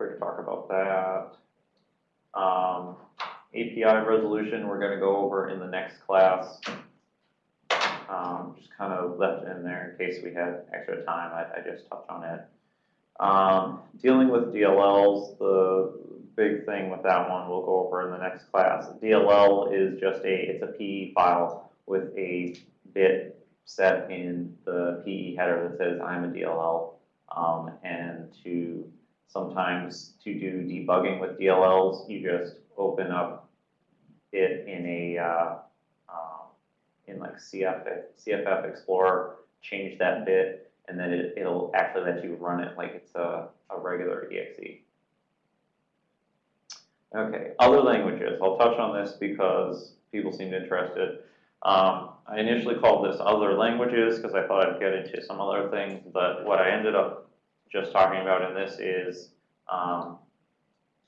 quick talk about that. Um, API resolution, we're gonna go over in the next class. Um, just kind of left in there in case we had extra time, I, I just touched on it. Um, dealing with DLLs, the big thing with that one we'll go over in the next class. DLL is just a, it's a PE file with a bit set in the PE header that says I'm a DLL. Um, and to sometimes to do debugging with DLLs, you just open up it in a uh, um, in like CF, CFF Explorer, change that bit, and then it, it'll actually let you run it like it's a, a regular exe. Okay, other languages. I'll touch on this because people seemed interested. Um, I initially called this other languages because I thought I'd get into some other things, but what I ended up just talking about in this is um,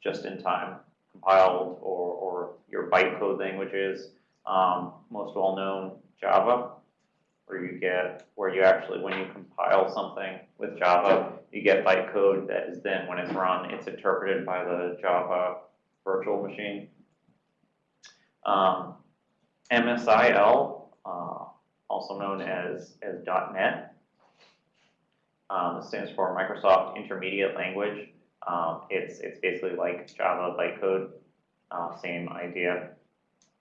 just in time compiled or, or your bytecode languages. Um, most well known Java, where you get where you actually when you compile something with Java, you get bytecode that is then when it's run, it's interpreted by the Java virtual machine. Um, MSIL, uh, also known as, as .NET, um, stands for Microsoft Intermediate Language. Um, it's, it's basically like Java bytecode, uh, same idea,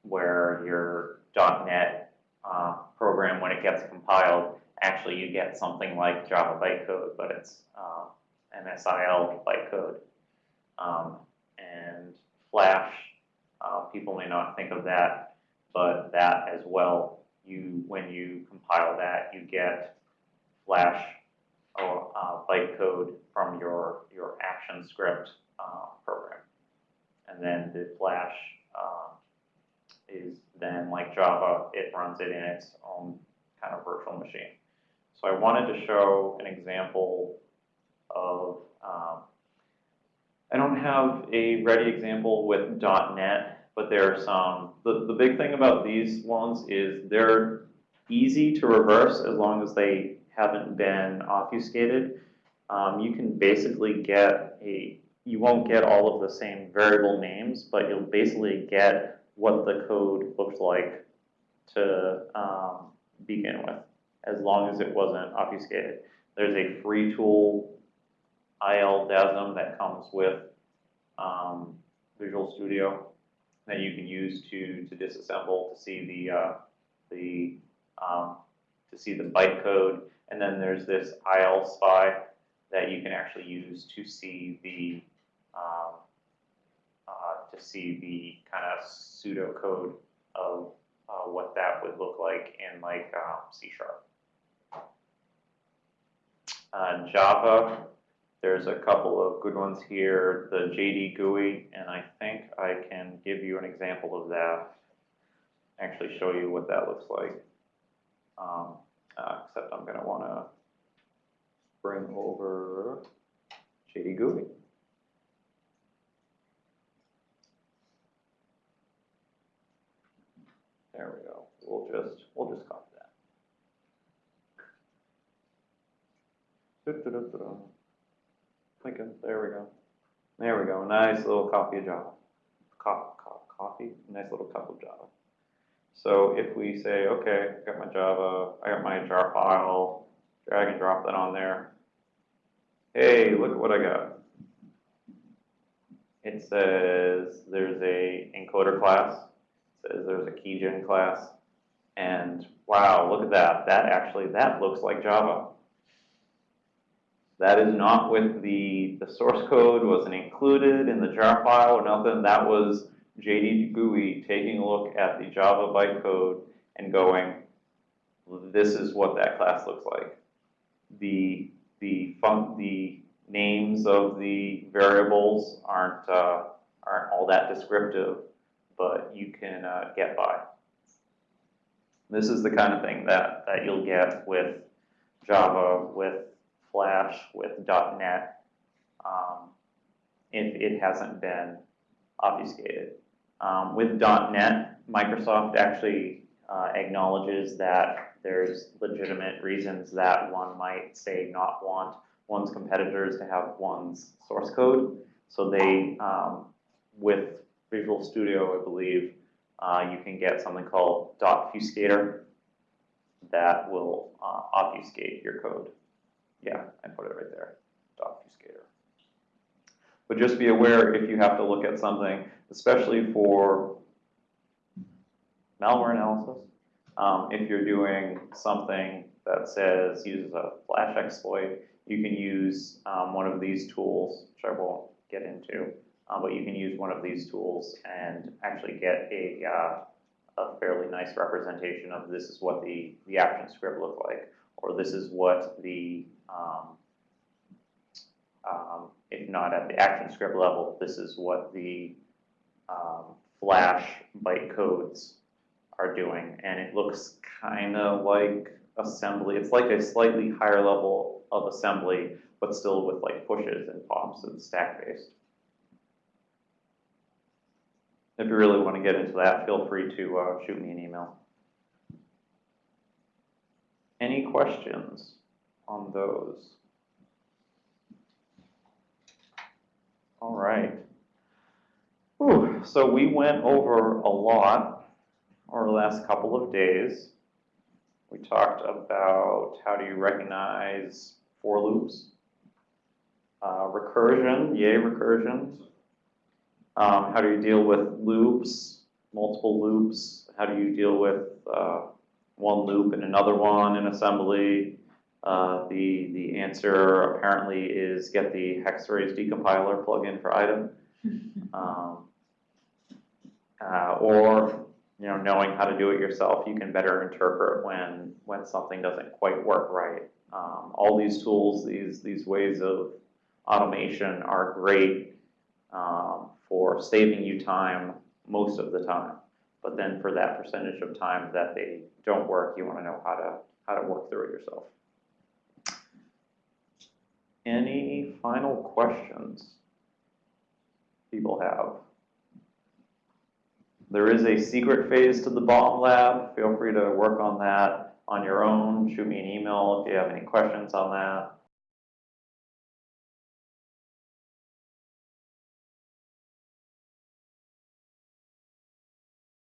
where your .NET uh, program, when it gets compiled, actually you get something like Java bytecode, but it's uh, MSIL bytecode. Um, and Flash, uh, people may not think of that, but that as well, you when you compile that, you get Flash or uh, bytecode from your your action script uh, program, and then the Flash uh, is then like Java, it runs it in its own kind of virtual machine. So I wanted to show an example of um, I don't have a ready example with dot .NET, but there are some. The, the big thing about these ones is they're easy to reverse as long as they haven't been obfuscated. Um, you can basically get a, you won't get all of the same variable names, but you'll basically get what the code looks like to um, begin with, as long as it wasn't obfuscated. There's a free tool ILDASM that comes with um, Visual Studio that you can use to to disassemble to see the uh, the um, to see the bytecode, and then there's this ILSpy that you can actually use to see the um, uh, to see the kind of pseudocode of uh, what that would look like in like um, C sharp. Uh, Java there's a couple of good ones here, the JD GUI, and I think I can give you an example of that, actually show you what that looks like. Um, uh, except I'm going to want to bring over JD GUI. There we go. We'll just we'll just copy that. Lincoln, there we go. There we go, nice little copy of Java. Co co coffee, nice little cup of Java. So if we say, okay, I got my Java, I got my jar file, drag and drop that on there. Hey, look at what I got. It says there's a encoder class, it says there's a keygen class, and wow, look at that. That actually, that looks like Java. That is not with the, the source code, wasn't included in the jar file or nothing. That was JD GUI taking a look at the Java bytecode and going, this is what that class looks like. The, the, fun, the names of the variables aren't, uh, aren't all that descriptive, but you can uh, get by. This is the kind of thing that, that you'll get with Java, with Flash, with .NET, um, if it hasn't been obfuscated. Um, with .NET, Microsoft actually uh, acknowledges that there's legitimate reasons that one might say not want one's competitors to have one's source code. So they, um, with Visual Studio, I believe, uh, you can get something called fuscator that will uh, obfuscate your code. Yeah, I put it right there. But just be aware if you have to look at something, especially for malware analysis, um, if you're doing something that says uses a flash exploit, you can use um, one of these tools, which I won't get into, uh, but you can use one of these tools and actually get a, uh, a fairly nice representation of this is what the, the action script looked like, or this is what the, um, um, not at the action script level, this is what the um, flash bytecodes are doing, and it looks kind of like assembly. It's like a slightly higher level of assembly, but still with like pushes and pops and stack based. If you really want to get into that, feel free to uh, shoot me an email. Any questions on those? All right. Whew, so we went over a lot over the last couple of days. We talked about how do you recognize for loops, uh, recursion, yay recursion. Um, how do you deal with loops, multiple loops? How do you deal with uh, one loop and another one in assembly? Uh, the the answer apparently is get the Hex-Rays decompiler plugin for IDA, um, uh, or you know knowing how to do it yourself, you can better interpret when when something doesn't quite work right. Um, all these tools, these these ways of automation are great um, for saving you time most of the time. But then for that percentage of time that they don't work, you want to know how to how to work through it yourself. Any final questions people have? There is a secret phase to the bomb lab. Feel free to work on that on your own. Shoot me an email if you have any questions on that.